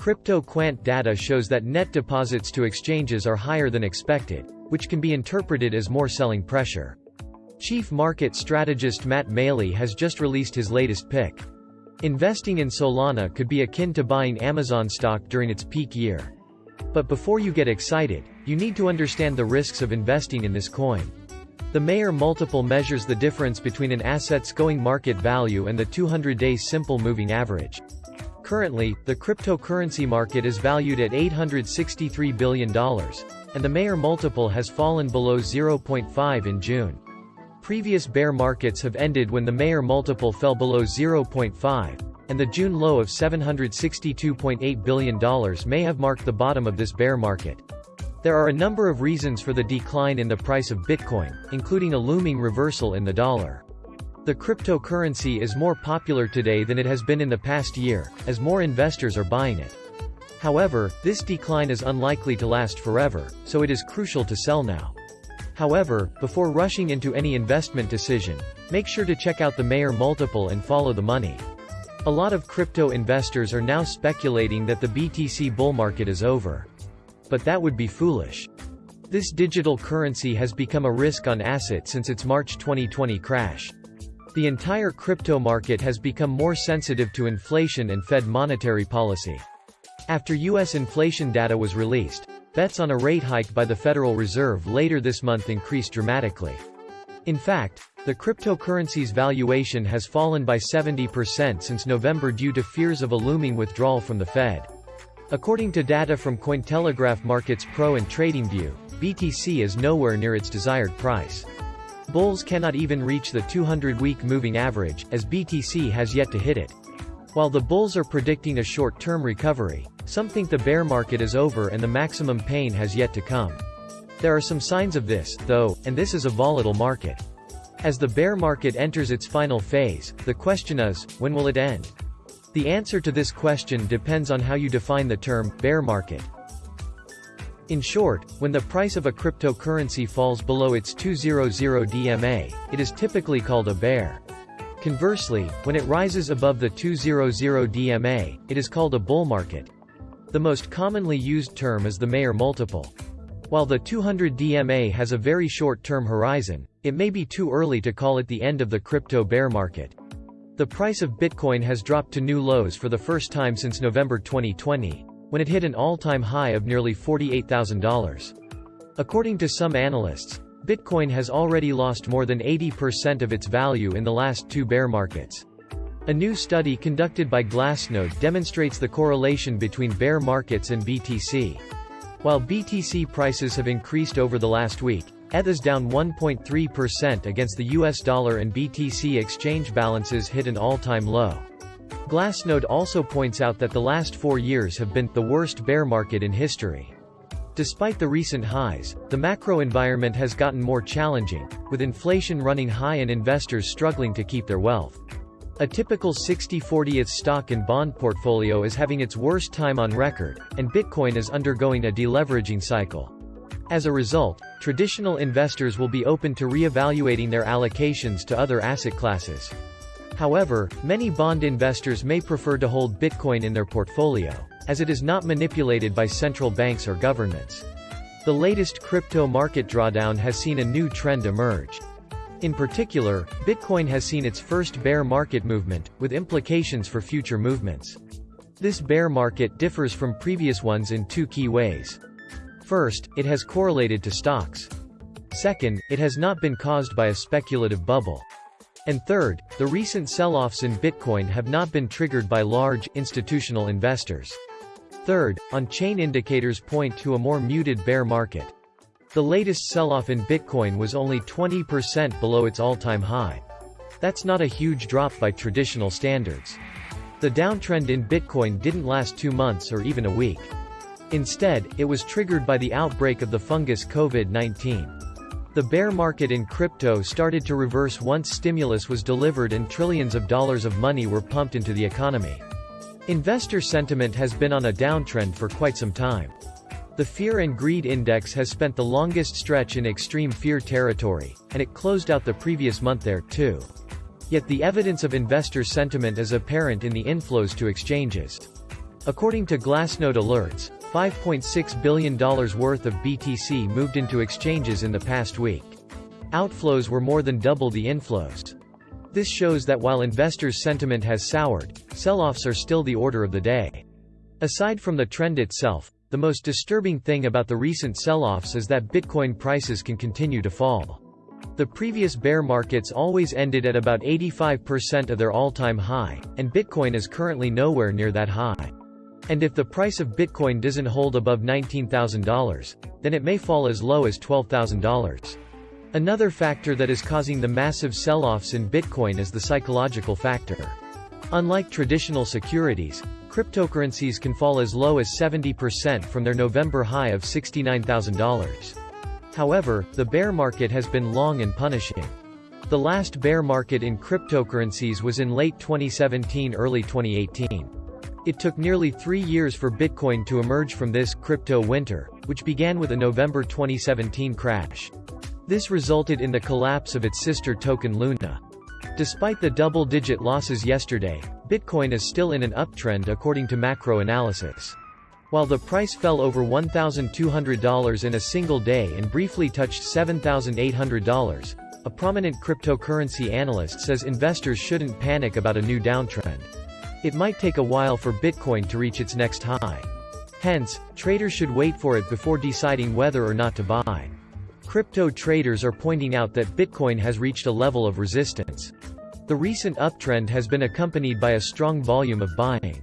CryptoQuant data shows that net deposits to exchanges are higher than expected, which can be interpreted as more selling pressure. Chief market strategist Matt Maley has just released his latest pick. Investing in Solana could be akin to buying Amazon stock during its peak year. But before you get excited, you need to understand the risks of investing in this coin. The Mayer multiple measures the difference between an asset's going market value and the 200-day simple moving average. Currently, the cryptocurrency market is valued at $863 billion, and the Mayer multiple has fallen below 0.5 in June. Previous bear markets have ended when the Mayer multiple fell below 0.5, and the June low of $762.8 billion may have marked the bottom of this bear market. There are a number of reasons for the decline in the price of Bitcoin, including a looming reversal in the dollar. The cryptocurrency is more popular today than it has been in the past year, as more investors are buying it. However, this decline is unlikely to last forever, so it is crucial to sell now. However, before rushing into any investment decision, make sure to check out the Mayer multiple and follow the money. A lot of crypto investors are now speculating that the BTC bull market is over. But that would be foolish. This digital currency has become a risk on asset since its March 2020 crash. The entire crypto market has become more sensitive to inflation and Fed monetary policy. After U.S. inflation data was released, bets on a rate hike by the Federal Reserve later this month increased dramatically. In fact, the cryptocurrency's valuation has fallen by 70% since November due to fears of a looming withdrawal from the Fed. According to data from Cointelegraph Markets Pro and TradingView, BTC is nowhere near its desired price. Bulls cannot even reach the 200-week moving average, as BTC has yet to hit it. While the bulls are predicting a short-term recovery, some think the bear market is over and the maximum pain has yet to come. There are some signs of this, though, and this is a volatile market. As the bear market enters its final phase, the question is, when will it end? The answer to this question depends on how you define the term, bear market. In short, when the price of a cryptocurrency falls below its 200 DMA, it is typically called a bear. Conversely, when it rises above the 200 DMA, it is called a bull market. The most commonly used term is the Mayer multiple. While the 200 DMA has a very short-term horizon, it may be too early to call it the end of the crypto bear market. The price of Bitcoin has dropped to new lows for the first time since November 2020 when it hit an all-time high of nearly $48,000. According to some analysts, Bitcoin has already lost more than 80% of its value in the last two bear markets. A new study conducted by Glassnode demonstrates the correlation between bear markets and BTC. While BTC prices have increased over the last week, ETH is down 1.3% against the US dollar and BTC exchange balances hit an all-time low. Glassnode also points out that the last four years have been the worst bear market in history. Despite the recent highs, the macro environment has gotten more challenging, with inflation running high and investors struggling to keep their wealth. A typical 60-40th stock and bond portfolio is having its worst time on record, and Bitcoin is undergoing a deleveraging cycle. As a result, traditional investors will be open to re-evaluating their allocations to other asset classes. However, many bond investors may prefer to hold Bitcoin in their portfolio, as it is not manipulated by central banks or governments. The latest crypto market drawdown has seen a new trend emerge. In particular, Bitcoin has seen its first bear market movement, with implications for future movements. This bear market differs from previous ones in two key ways. First, it has correlated to stocks. Second, it has not been caused by a speculative bubble. And third, the recent sell-offs in Bitcoin have not been triggered by large, institutional investors. Third, on-chain indicators point to a more muted bear market. The latest sell-off in Bitcoin was only 20% below its all-time high. That's not a huge drop by traditional standards. The downtrend in Bitcoin didn't last two months or even a week. Instead, it was triggered by the outbreak of the fungus COVID-19. The bear market in crypto started to reverse once stimulus was delivered and trillions of dollars of money were pumped into the economy. Investor sentiment has been on a downtrend for quite some time. The Fear and Greed Index has spent the longest stretch in extreme fear territory, and it closed out the previous month there, too. Yet the evidence of investor sentiment is apparent in the inflows to exchanges. According to Glassnode alerts, $5.6 billion worth of BTC moved into exchanges in the past week. Outflows were more than double the inflows. This shows that while investors' sentiment has soured, sell-offs are still the order of the day. Aside from the trend itself, the most disturbing thing about the recent sell-offs is that Bitcoin prices can continue to fall. The previous bear markets always ended at about 85% of their all-time high, and Bitcoin is currently nowhere near that high. And if the price of Bitcoin doesn't hold above $19,000, then it may fall as low as $12,000. Another factor that is causing the massive sell-offs in Bitcoin is the psychological factor. Unlike traditional securities, cryptocurrencies can fall as low as 70% from their November high of $69,000. However, the bear market has been long and punishing. The last bear market in cryptocurrencies was in late 2017-early 2018. It took nearly three years for Bitcoin to emerge from this crypto winter, which began with a November 2017 crash. This resulted in the collapse of its sister token Luna. Despite the double-digit losses yesterday, Bitcoin is still in an uptrend according to macro analysis. While the price fell over $1,200 in a single day and briefly touched $7,800, a prominent cryptocurrency analyst says investors shouldn't panic about a new downtrend. It might take a while for Bitcoin to reach its next high. Hence, traders should wait for it before deciding whether or not to buy. Crypto traders are pointing out that Bitcoin has reached a level of resistance. The recent uptrend has been accompanied by a strong volume of buying.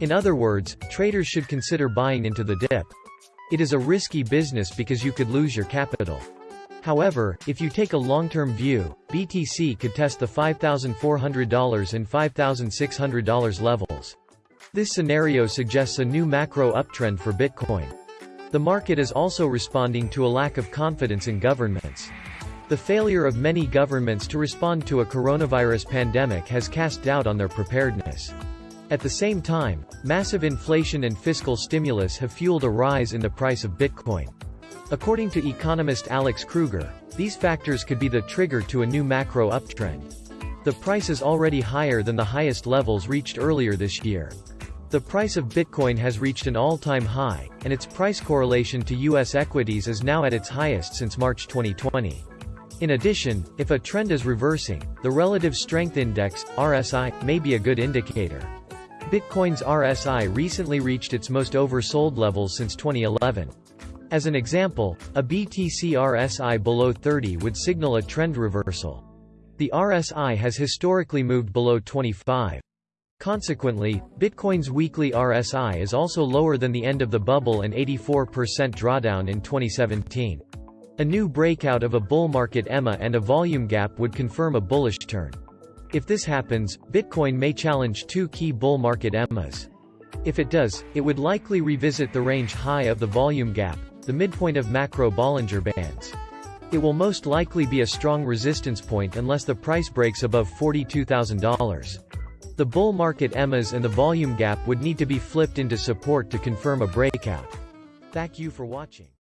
In other words, traders should consider buying into the dip. It is a risky business because you could lose your capital. However, if you take a long-term view, BTC could test the $5,400 and $5,600 levels. This scenario suggests a new macro uptrend for Bitcoin. The market is also responding to a lack of confidence in governments. The failure of many governments to respond to a coronavirus pandemic has cast doubt on their preparedness. At the same time, massive inflation and fiscal stimulus have fueled a rise in the price of Bitcoin. According to economist Alex Kruger, these factors could be the trigger to a new macro uptrend. The price is already higher than the highest levels reached earlier this year. The price of Bitcoin has reached an all-time high, and its price correlation to U.S. equities is now at its highest since March 2020. In addition, if a trend is reversing, the Relative Strength Index, RSI, may be a good indicator. Bitcoin's RSI recently reached its most oversold levels since 2011. As an example, a BTC RSI below 30 would signal a trend reversal. The RSI has historically moved below 25. Consequently, Bitcoin's weekly RSI is also lower than the end of the bubble and 84% drawdown in 2017. A new breakout of a bull market EMA and a volume gap would confirm a bullish turn. If this happens, Bitcoin may challenge two key bull market EMAs. If it does, it would likely revisit the range high of the volume gap, the midpoint of macro Bollinger Bands. It will most likely be a strong resistance point unless the price breaks above $42,000. The bull market EMAs and the volume gap would need to be flipped into support to confirm a breakout. Thank you for watching.